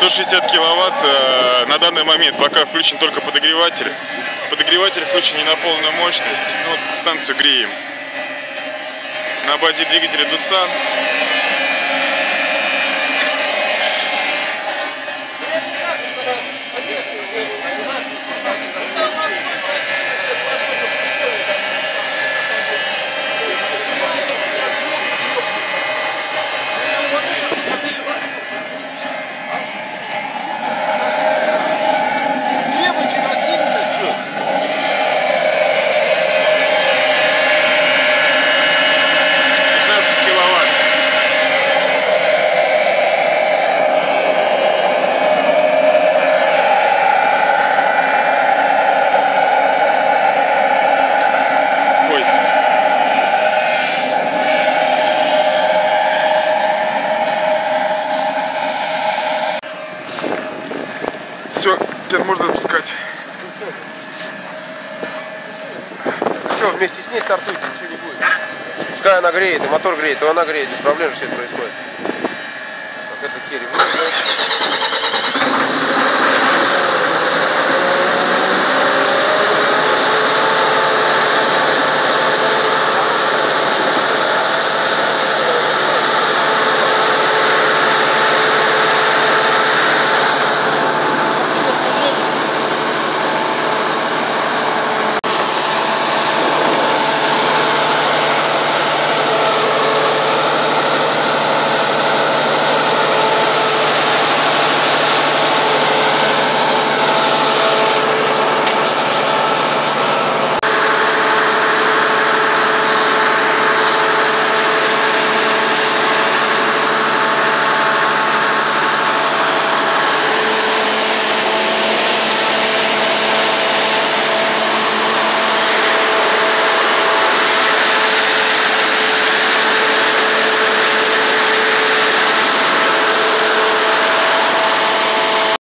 160 киловатт э, на данный момент пока включен только подогреватель. Подогреватель включен не на полную мощность. Вот станцию греем. На базе двигателя Дусан. Теперь можно отпускать. Что, вместе с ней стартуйте, ничего не будет. Пускай она греет, и мотор греет, и она греет, без проблем все это происходит. Так, это херь.